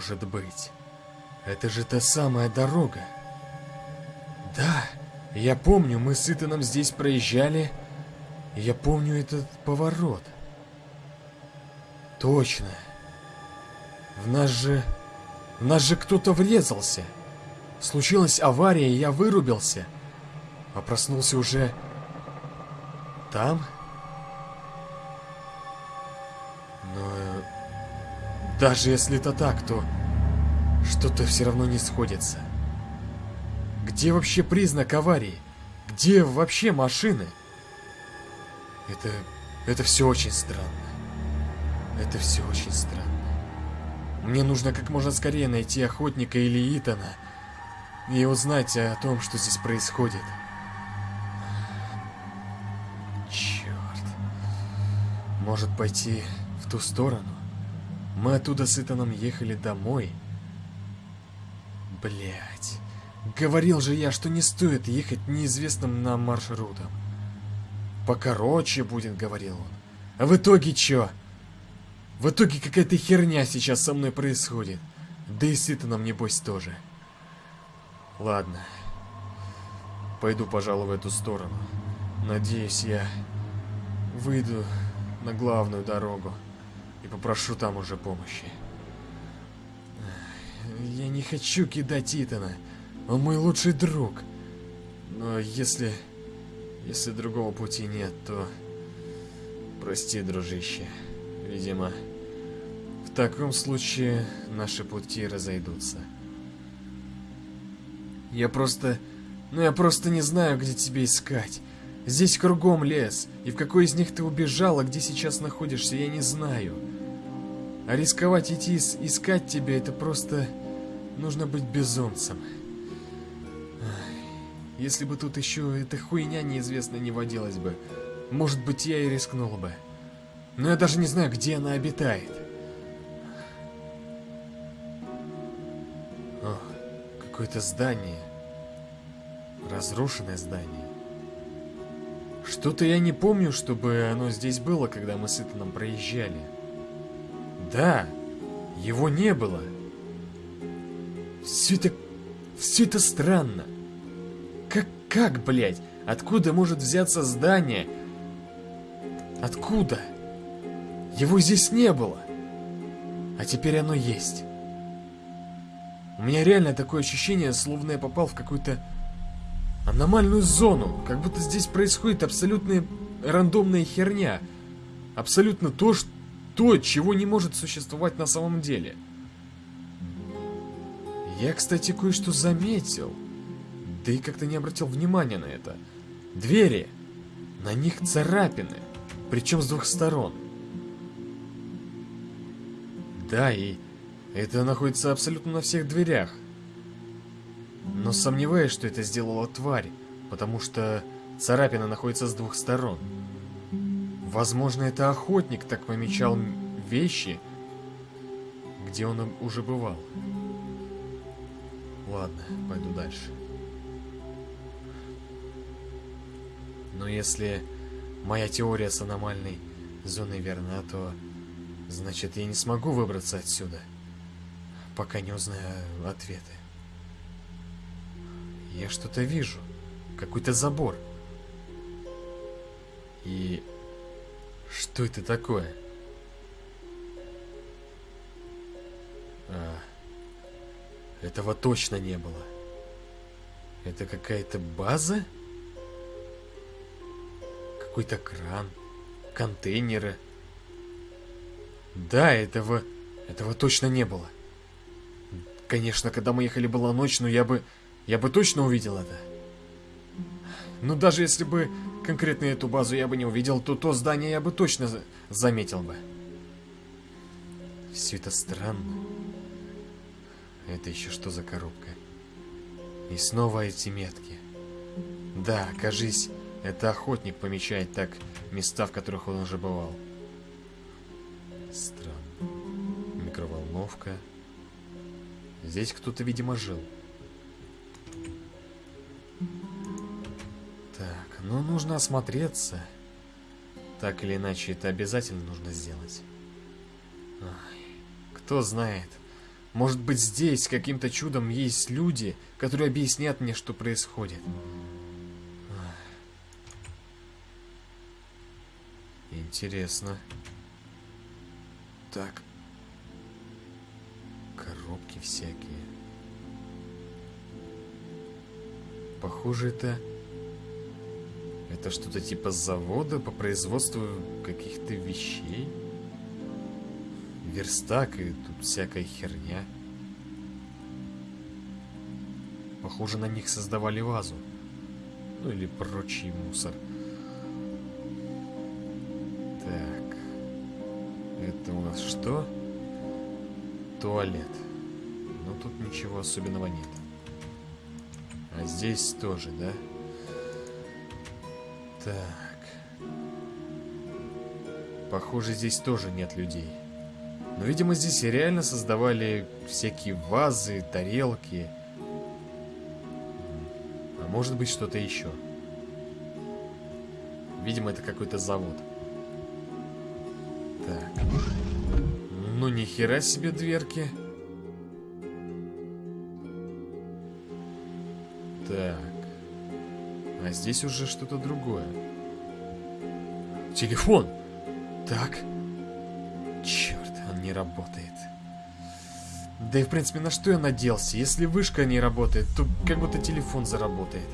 может быть? Это же та самая дорога. Да, я помню, мы с Итаном здесь проезжали. Я помню этот поворот. Точно. В нас же... В нас же кто-то врезался. Случилась авария, и я вырубился. А проснулся уже... Там? Но... Даже если это так, то... Что-то все равно не сходится. Где вообще признак аварии? Где вообще машины? Это... Это все очень странно. Это все очень странно. Мне нужно как можно скорее найти охотника или Итана и узнать о том, что здесь происходит. Черт. Может пойти в ту сторону? Мы оттуда с Итаном ехали домой. Блять. Говорил же я, что не стоит ехать неизвестным нам маршрутом. Покороче будет, говорил он. А в итоге чё? В итоге какая-то херня сейчас со мной происходит. Да и с Итаном, небось, тоже. Ладно. Пойду, пожалуй, в эту сторону. Надеюсь, я выйду на главную дорогу и попрошу там уже помощи. Я не хочу кидать Итана. Он мой лучший друг. Но если... Если другого пути нет, то... Прости, дружище. Видимо, в таком случае наши пути разойдутся. Я просто... Ну я просто не знаю, где тебя искать. Здесь кругом лес, и в какой из них ты убежал, а где сейчас находишься, я не знаю. А рисковать идти ис- искать тебя, это просто... Нужно быть безумцем. Если бы тут еще эта хуйня неизвестная не водилась бы, может быть, я и рискнул бы. Но я даже не знаю, где она обитает. О, какое-то здание. Разрушенное здание. Что-то я не помню, чтобы оно здесь было, когда мы с Итаном проезжали. Да, его не было. Все это... Все это странно. Как, как, блядь? Откуда может взяться здание? Откуда? Его здесь не было. А теперь оно есть. У меня реально такое ощущение, словно я попал в какую-то аномальную зону. Как будто здесь происходит абсолютно рандомная херня. Абсолютно то, что, то, чего не может существовать на самом деле. Я, кстати, кое-что заметил. Да и как-то не обратил внимания на это. Двери. На них царапины. Причем с двух сторон. Да, и это находится абсолютно на всех дверях. Но сомневаюсь, что это сделала тварь, потому что царапина находится с двух сторон. Возможно, это охотник так помечал вещи, где он уже бывал. Ладно, пойду дальше. Но если моя теория с аномальной зоной верна, то значит я не смогу выбраться отсюда, пока не узнаю ответы. Я что-то вижу. Какой-то забор. И... Что это такое? А, этого точно не было. Это какая-то база? Какой-то кран. Контейнеры. Да, этого... Этого точно не было. Конечно, когда мы ехали была ночь, но я бы... Я бы точно увидел это. Но даже если бы конкретно эту базу я бы не увидел, то то здание я бы точно за- заметил бы. Все это странно. Это еще что за коробка? И снова эти метки. Да, кажись, это охотник помечает так места, в которых он уже бывал. Странно. Микроволновка. Здесь кто-то, видимо, жил. Ну нужно осмотреться. Так или иначе, это обязательно нужно сделать. Ай, кто знает, Может быть, здесь каким-то чудом есть люди, которые объяснят мне, что происходит. Интересно. Так. Коробки всякие. Похоже, это... Это что-то типа завода по производству каких-то вещей? Верстак и тут всякая херня. Похоже, на них создавали вазу. Ну или прочий мусор. Так. Это у нас что? Туалет. Но тут ничего особенного нет. А здесь тоже, да? Так. Похоже, здесь тоже нет людей. Но, видимо, здесь реально создавали всякие вазы, тарелки. А может быть, что-то еще. Видимо, это какой-то завод. Так. Ну, ни хера себе дверки. Так. А здесь уже что-то другое. Телефон! Так. Черт, он не работает. Да и в принципе, на что я наделся? Если вышка не работает, то как будто телефон заработает.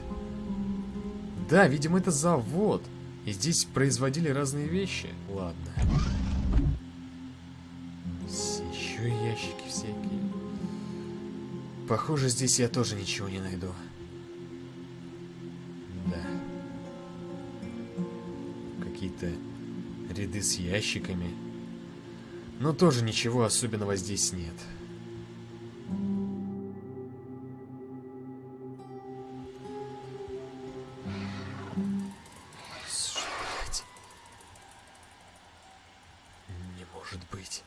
Да, видимо, это завод. И здесь производили разные вещи. Ладно. Еще ящики всякие. Похоже, здесь я тоже ничего не найду. Какие-то ряды с ящиками. Но тоже ничего особенного здесь нет. Не может быть.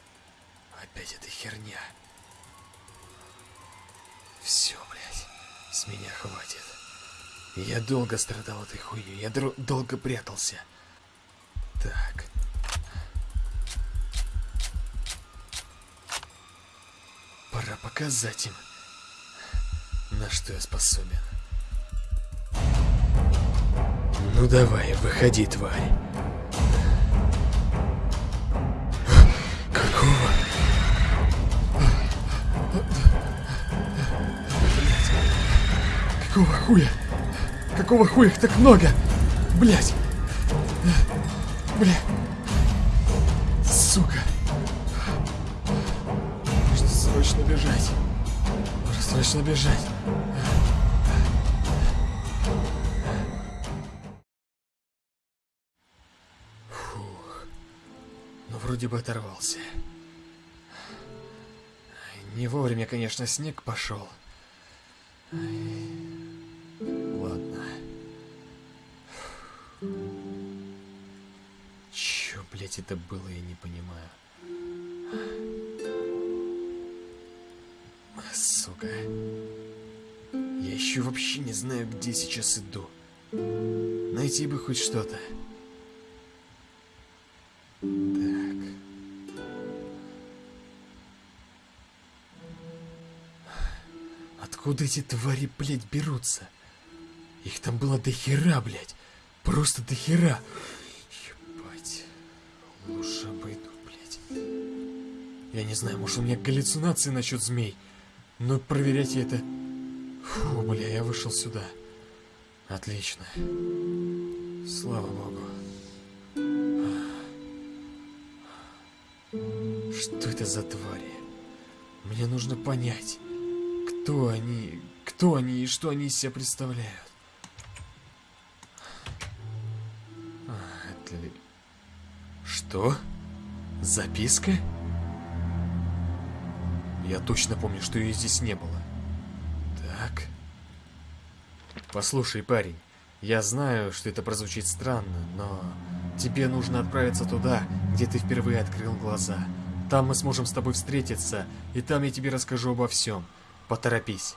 Опять эта херня. Все, блядь. С меня хватит. Я долго страдал этой хуйней. Я долго прятался. Так. Пора показать им, на что я способен. Ну давай, выходи, тварь. Какого? Какого хуя? Какого хуя их так много? Блять! Бля. Сука. Нужно срочно бежать. Нужно срочно бежать. Фух. Ну, вроде бы оторвался. Не вовремя, конечно, снег пошел. Ладно. Блять, это было, я не понимаю. Сука. Я еще вообще не знаю, где сейчас иду. Найти бы хоть что-то. Так. Откуда эти твари, блядь, берутся? Их там было до хера, блядь. Просто до хера. Лучше обойду, блядь. Я не знаю, может у меня галлюцинации насчет змей. Но проверять я это... Фу, бля, я вышел сюда. Отлично. Слава богу. Что это за твари? Мне нужно понять, кто они, кто они и что они из себя представляют. Что? Записка? Я точно помню, что ее здесь не было. Так. Послушай, парень, я знаю, что это прозвучит странно, но тебе нужно отправиться туда, где ты впервые открыл глаза. Там мы сможем с тобой встретиться, и там я тебе расскажу обо всем. Поторопись.